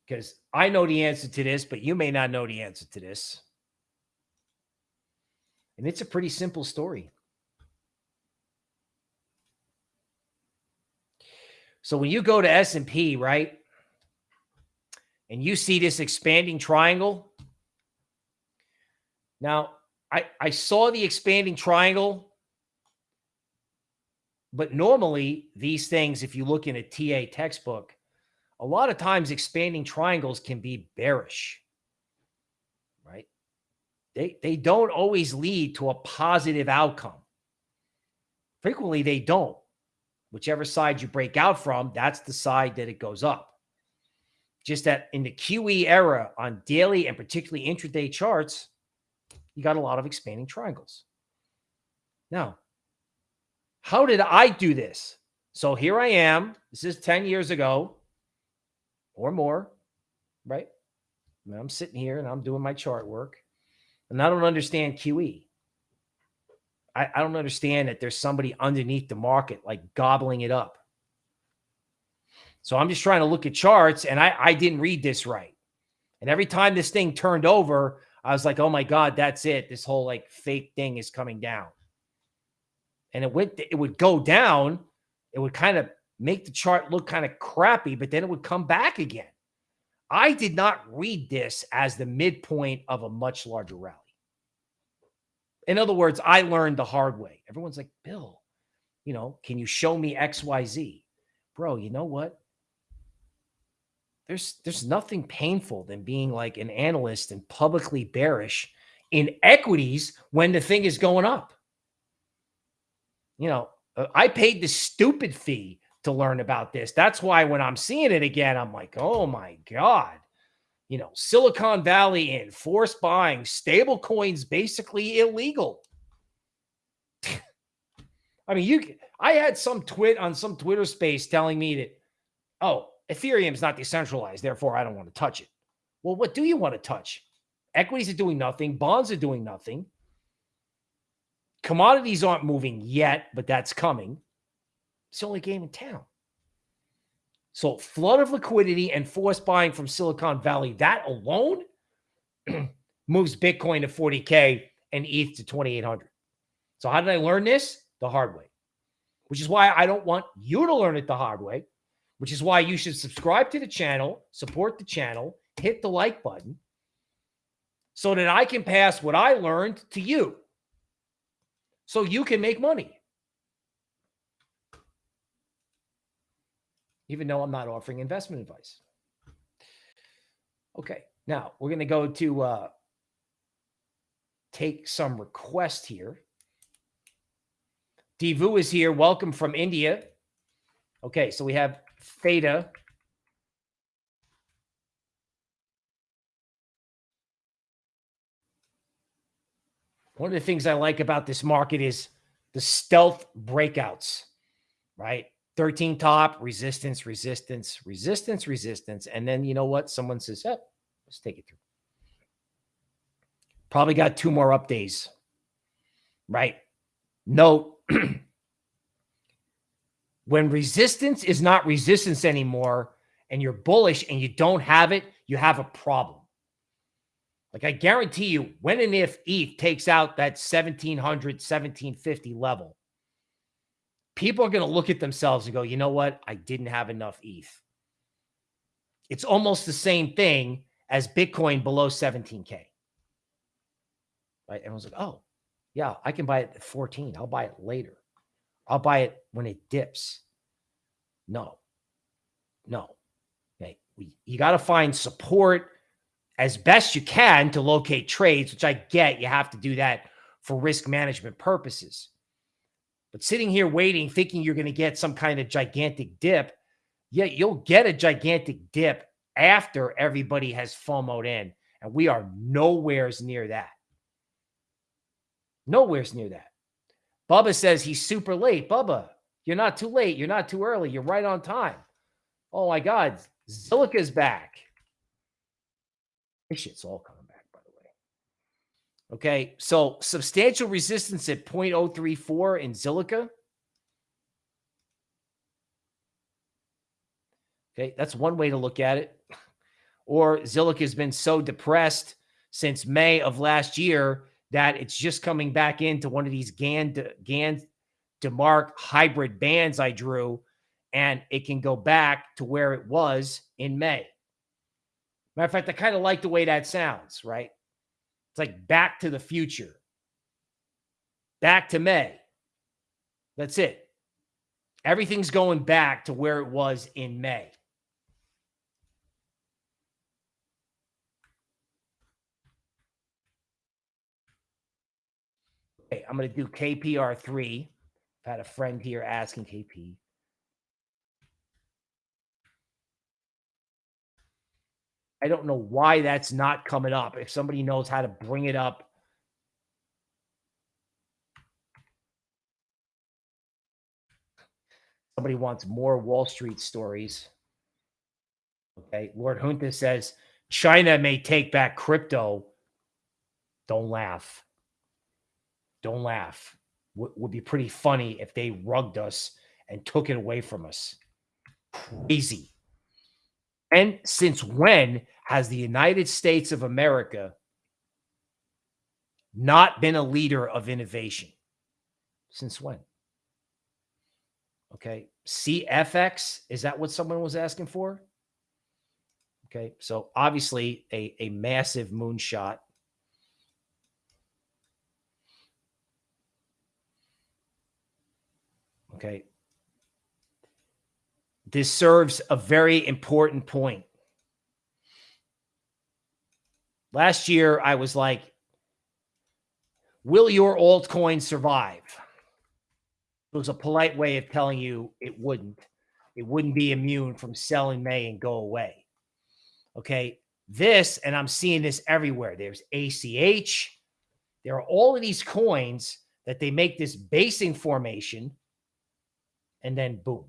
because I know the answer to this, but you may not know the answer to this. And it's a pretty simple story. So when you go to S&P, right, and you see this expanding triangle, now I, I saw the expanding triangle, but normally these things, if you look in a TA textbook, a lot of times expanding triangles can be bearish, right? They, they don't always lead to a positive outcome. Frequently, they don't. Whichever side you break out from, that's the side that it goes up. Just that in the QE era on daily and particularly intraday charts, you got a lot of expanding triangles. Now, how did I do this? So here I am. This is 10 years ago or more, right? I I'm sitting here and I'm doing my chart work and I don't understand QE. I, I don't understand that there's somebody underneath the market like gobbling it up. So I'm just trying to look at charts and I, I didn't read this right. And every time this thing turned over, I was like, oh my God, that's it. This whole like fake thing is coming down. And it went, it would go down. It would kind of make the chart look kind of crappy, but then it would come back again. I did not read this as the midpoint of a much larger rally. In other words, I learned the hard way. Everyone's like, Bill, you know, can you show me XYZ? Bro, you know what? There's there's nothing painful than being like an analyst and publicly bearish in equities when the thing is going up. You know, uh, I paid the stupid fee to learn about this. That's why when I'm seeing it again, I'm like, oh my God. You know, Silicon Valley in forced buying, stable coins basically illegal. I mean, you I had some twit on some Twitter space telling me that, oh, Ethereum is not decentralized, therefore I don't want to touch it. Well, what do you want to touch? Equities are doing nothing. Bonds are doing nothing. Commodities aren't moving yet, but that's coming. It's the only game in town. So, flood of liquidity and forced buying from Silicon Valley, that alone moves Bitcoin to 40K and ETH to 2,800. So, how did I learn this? The hard way, which is why I don't want you to learn it the hard way, which is why you should subscribe to the channel, support the channel, hit the like button so that I can pass what I learned to you so you can make money. Even though I'm not offering investment advice. Okay, now we're going to go to uh, take some request here. Divu is here. Welcome from India. Okay, so we have Theta. One of the things I like about this market is the stealth breakouts, right? 13 top, resistance, resistance, resistance, resistance. And then you know what? Someone says, "Yep, let's take it through. Probably got two more up days, right? Note when resistance is not resistance anymore and you're bullish and you don't have it, you have a problem. Like I guarantee you, when and if ETH takes out that 1700, 1750 level, people are going to look at themselves and go, you know what? I didn't have enough ETH. It's almost the same thing as Bitcoin below 17K. Right? Everyone's like, oh, yeah, I can buy it at 14. I'll buy it later. I'll buy it when it dips. No, no. Okay. You got to find support as best you can to locate trades, which I get. You have to do that for risk management purposes. But sitting here waiting, thinking you're going to get some kind of gigantic dip, yeah, you'll get a gigantic dip after everybody has FOMOed in. And we are nowheres near that. Nowhere's near that. Bubba says he's super late. Bubba, you're not too late. You're not too early. You're right on time. Oh my God. Zilliqa's back. This shit's all coming back, by the way. Okay. So substantial resistance at 0.034 in Zilliqa. Okay. That's one way to look at it. Or Zilliqa has been so depressed since May of last year that it's just coming back into one of these GAN, Gann, Gann DeMark hybrid bands I drew, and it can go back to where it was in May. Matter of fact, I kind of like the way that sounds, right? It's like back to the future, back to May. That's it. Everything's going back to where it was in May. Okay, I'm going to do KPR3. I've had a friend here asking KP. I don't know why that's not coming up. If somebody knows how to bring it up, somebody wants more Wall Street stories. Okay. Lord Junta says China may take back crypto. Don't laugh. Don't laugh. Would be pretty funny if they rugged us and took it away from us. Crazy. And since when has the United States of America not been a leader of innovation? Since when? Okay. CFX, is that what someone was asking for? Okay. So obviously a, a massive moonshot. Okay. This serves a very important point. Last year, I was like, will your altcoin survive? It was a polite way of telling you it wouldn't. It wouldn't be immune from selling May and go away. Okay. This, and I'm seeing this everywhere. There's ACH. There are all of these coins that they make this basing formation and then boom.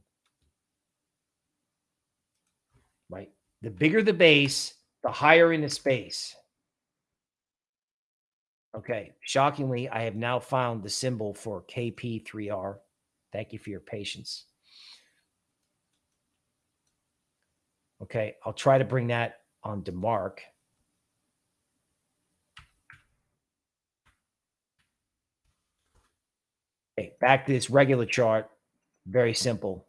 Right. The bigger the base, the higher in the space. Okay. Shockingly, I have now found the symbol for KP3R. Thank you for your patience. Okay. I'll try to bring that on DeMark. Okay. Back to this regular chart. Very simple.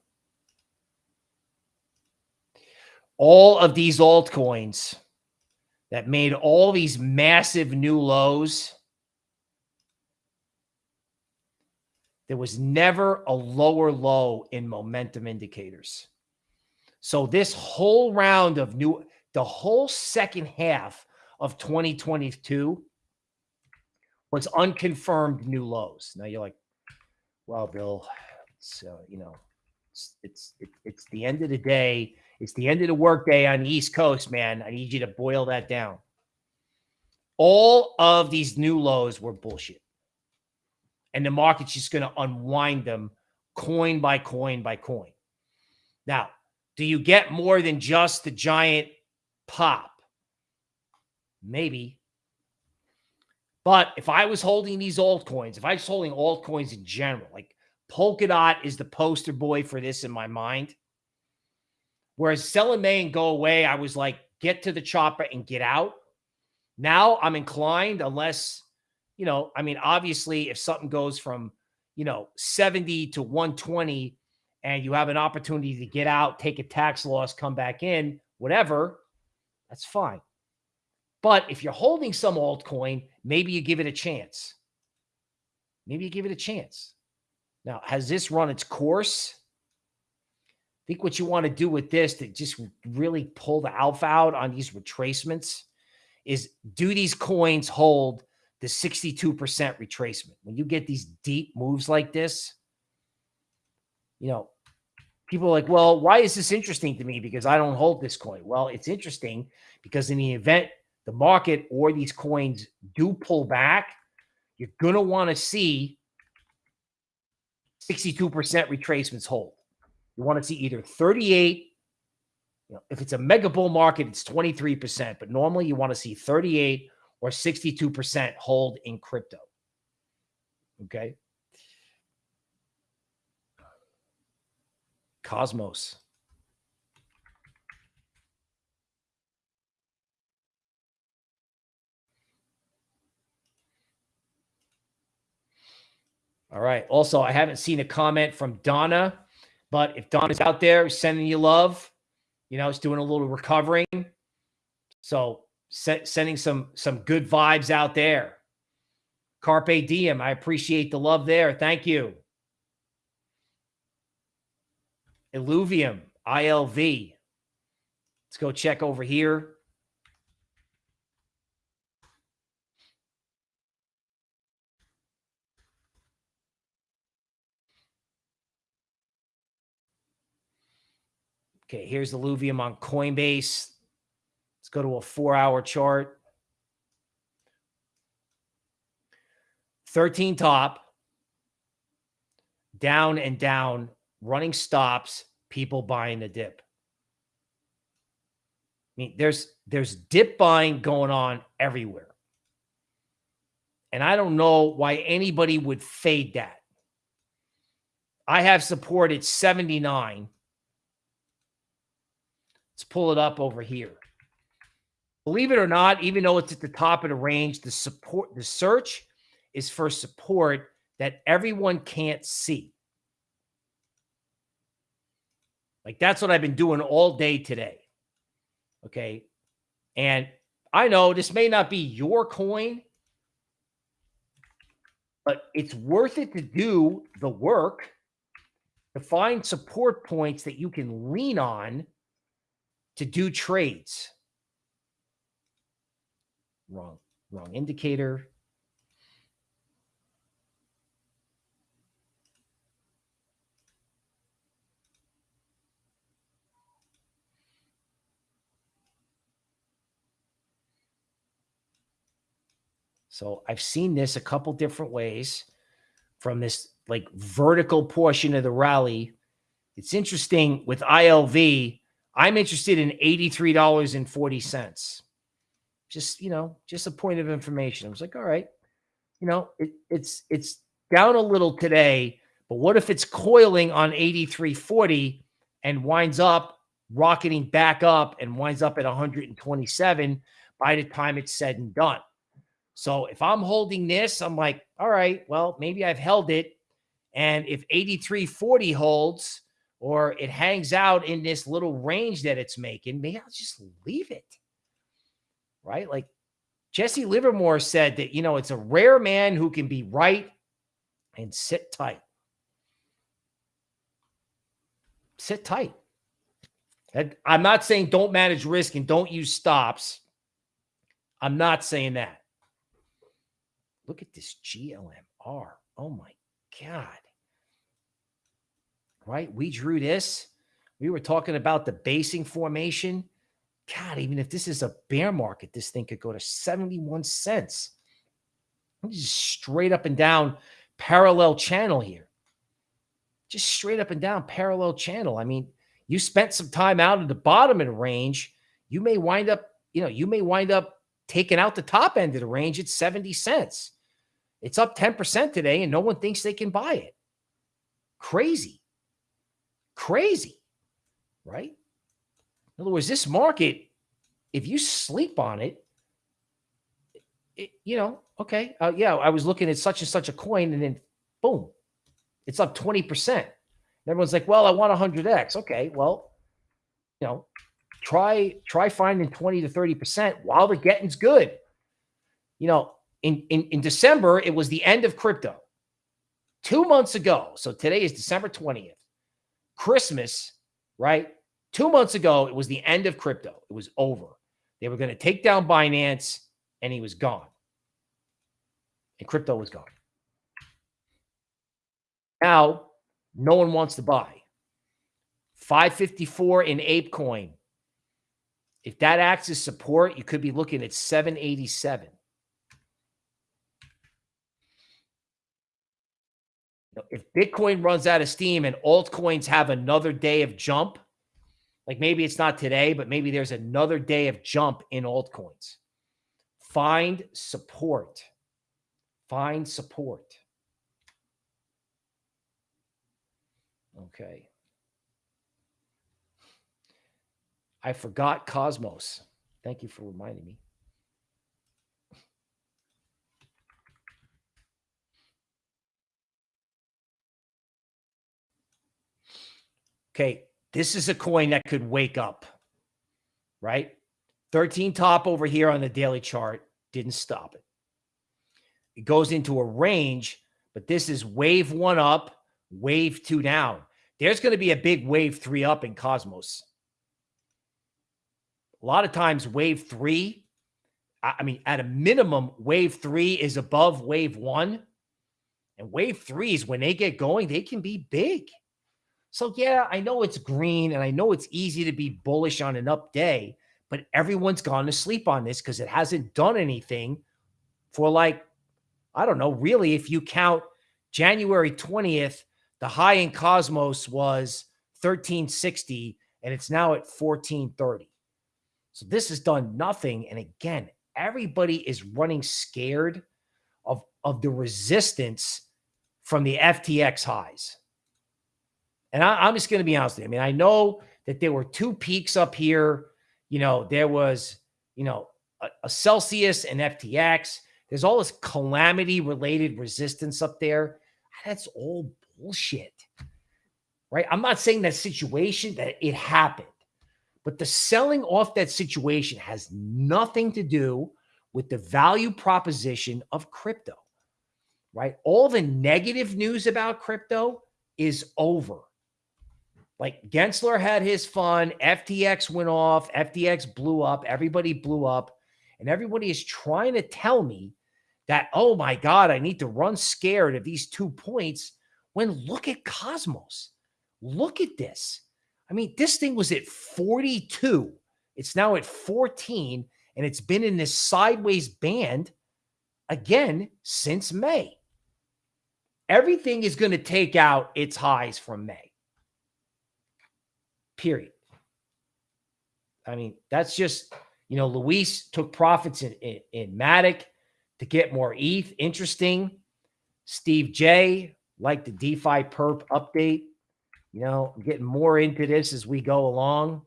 All of these altcoins that made all these massive new lows. There was never a lower low in momentum indicators. So this whole round of new, the whole second half of 2022 was unconfirmed new lows. Now you're like, well, Bill, so, you know, it's, it's, it, it's the end of the day. It's the end of the workday on the East Coast, man. I need you to boil that down. All of these new lows were bullshit. And the market's just going to unwind them coin by coin by coin. Now, do you get more than just the giant pop? Maybe. But if I was holding these altcoins, if I was holding altcoins in general, like Polkadot is the poster boy for this in my mind. Whereas sell in May and go away, I was like, get to the chopper and get out. Now I'm inclined, unless, you know, I mean, obviously, if something goes from, you know, 70 to 120 and you have an opportunity to get out, take a tax loss, come back in, whatever, that's fine. But if you're holding some altcoin, maybe you give it a chance. Maybe you give it a chance. Now, has this run its course? I think what you want to do with this to just really pull the alpha out on these retracements is do these coins hold the 62% retracement? When you get these deep moves like this, you know, people are like, well, why is this interesting to me? Because I don't hold this coin. Well, it's interesting because in the event the market or these coins do pull back, you're going to want to see 62% retracements hold. You want to see either 38, you know, if it's a mega bull market, it's 23%, but normally you want to see 38 or 62% hold in crypto. Okay. Cosmos. All right. Also, I haven't seen a comment from Donna but if Don is out there sending you love, you know, it's doing a little recovering. So sending some some good vibes out there. Carpe diem. I appreciate the love there. Thank you. Illuvium, ILV. Let's go check over here. Okay, here's the Illuvium on Coinbase. Let's go to a four hour chart. 13 top, down and down, running stops, people buying the dip. I mean, there's there's dip buying going on everywhere. And I don't know why anybody would fade that. I have supported 79 Let's pull it up over here. Believe it or not, even though it's at the top of the range, the support, the search is for support that everyone can't see. Like that's what I've been doing all day today. Okay. And I know this may not be your coin, but it's worth it to do the work to find support points that you can lean on to do trades. Wrong, wrong indicator. So I've seen this a couple different ways from this like vertical portion of the rally. It's interesting with ILV, I'm interested in $83.40. Just, you know, just a point of information. I was like, all right, you know, it, it's it's down a little today, but what if it's coiling on 8340 and winds up rocketing back up and winds up at 127 by the time it's said and done? So if I'm holding this, I'm like, all right, well, maybe I've held it. And if 8340 holds or it hangs out in this little range that it's making, maybe I'll just leave it. Right? Like Jesse Livermore said that, you know, it's a rare man who can be right and sit tight. Sit tight. I'm not saying don't manage risk and don't use stops. I'm not saying that. Look at this GLMR. Oh my God. Right? We drew this. We were talking about the basing formation. God, even if this is a bear market, this thing could go to 71 cents. Just straight up and down parallel channel here. Just straight up and down parallel channel. I mean, you spent some time out at the bottom of the range. You may wind up, you know, you may wind up taking out the top end of the range at 70 cents. It's up 10% today and no one thinks they can buy it. Crazy. Crazy. Right? In other words, this market, if you sleep on it, it you know, okay, uh, yeah, I was looking at such and such a coin and then boom, it's up 20%. And everyone's like, well, I want 100x. Okay, well, you know, try try finding 20 to 30% while the getting's good. You know, in, in, in December, it was the end of crypto. Two months ago, so today is December 20th, Christmas, right? Two months ago, it was the end of crypto. It was over. They were going to take down Binance, and he was gone. And crypto was gone. Now, no one wants to buy. 554 in ApeCoin. If that acts as support, you could be looking at 787. If Bitcoin runs out of steam and altcoins have another day of jump, like maybe it's not today, but maybe there's another day of jump in altcoins. Find support. Find support. Okay. I forgot Cosmos. Thank you for reminding me. Okay, this is a coin that could wake up, right? 13 top over here on the daily chart didn't stop it. It goes into a range, but this is wave one up, wave two down. There's going to be a big wave three up in Cosmos. A lot of times, wave three, I mean, at a minimum, wave three is above wave one. And wave threes, when they get going, they can be big. So, yeah, I know it's green and I know it's easy to be bullish on an up day, but everyone's gone to sleep on this because it hasn't done anything for like, I don't know, really, if you count January 20th, the high in Cosmos was 1360 and it's now at 1430. So this has done nothing. And again, everybody is running scared of, of the resistance from the FTX highs. And I, am just going to be honest with you. I mean, I know that there were two peaks up here. You know, there was, you know, a, a Celsius and FTX. There's all this calamity related resistance up there. That's all bullshit. Right? I'm not saying that situation that it happened, but the selling off that situation has nothing to do with the value proposition of crypto. Right? All the negative news about crypto is over. Like Gensler had his fun. FTX went off. FTX blew up. Everybody blew up. And everybody is trying to tell me that, oh my God, I need to run scared of these two points. When look at Cosmos. Look at this. I mean, this thing was at 42. It's now at 14, and it's been in this sideways band again since May. Everything is going to take out its highs from May period. I mean, that's just, you know, Luis took profits in, in, in Matic. to get more ETH. Interesting. Steve J, like the DeFi perp update. You know, I'm getting more into this as we go along.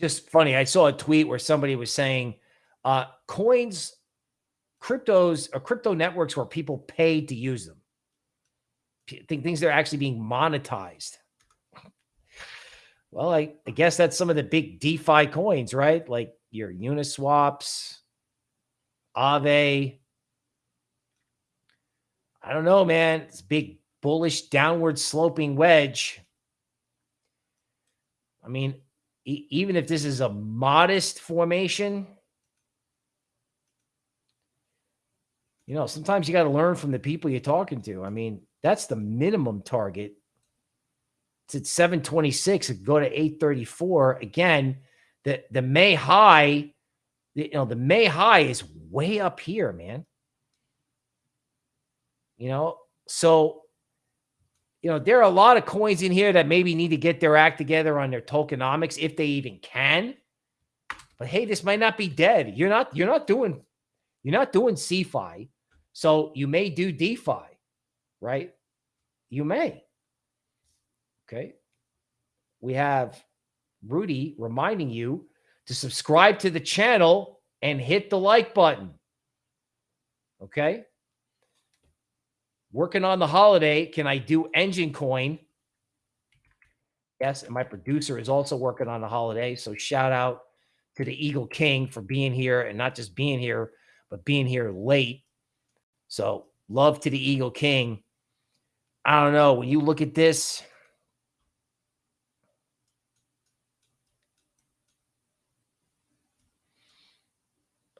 Just funny. I saw a tweet where somebody was saying uh, coins, cryptos, or crypto networks where people pay to use them. Think things that are actually being monetized. Well, I, I guess that's some of the big DeFi coins, right? Like your Uniswaps, Aave. I don't know, man. It's big bullish downward sloping wedge. I mean, e even if this is a modest formation, you know, sometimes you got to learn from the people you're talking to. I mean, that's the minimum target it's at 726. It go to 834. Again, the, the May high, the, you know, the May high is way up here, man. You know, so, you know, there are a lot of coins in here that maybe need to get their act together on their tokenomics if they even can. But hey, this might not be dead. You're not, you're not doing, you're not doing CeFi. So you may do DeFi, right? You may. Okay. We have Rudy reminding you to subscribe to the channel and hit the like button. Okay. Working on the holiday. Can I do Enjin Coin? Yes. And my producer is also working on the holiday. So shout out to the Eagle King for being here and not just being here, but being here late. So love to the Eagle King. I don't know. When you look at this,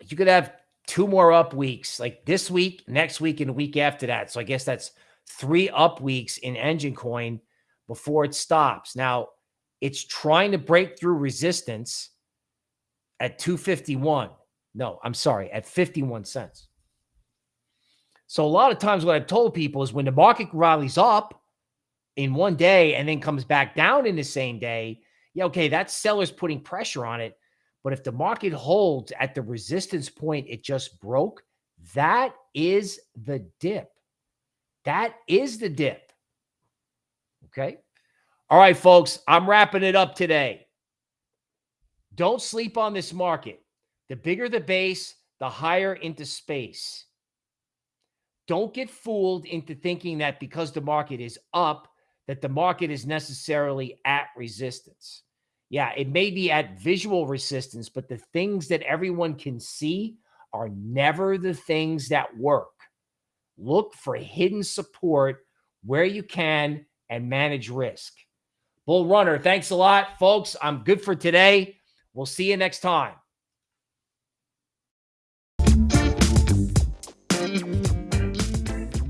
you could have two more up weeks, like this week, next week, and a week after that. So I guess that's three up weeks in Enjin Coin before it stops. Now, it's trying to break through resistance at 251. No, I'm sorry, at 51 cents. So a lot of times what I've told people is when the market rallies up in one day and then comes back down in the same day, yeah, okay, that sellers putting pressure on it. But if the market holds at the resistance point it just broke, that is the dip. That is the dip. Okay. All right, folks, I'm wrapping it up today. Don't sleep on this market. The bigger the base, the higher into space. Don't get fooled into thinking that because the market is up, that the market is necessarily at resistance yeah, it may be at visual resistance, but the things that everyone can see are never the things that work. Look for hidden support where you can and manage risk. Bull Runner, thanks a lot, folks. I'm good for today. We'll see you next time.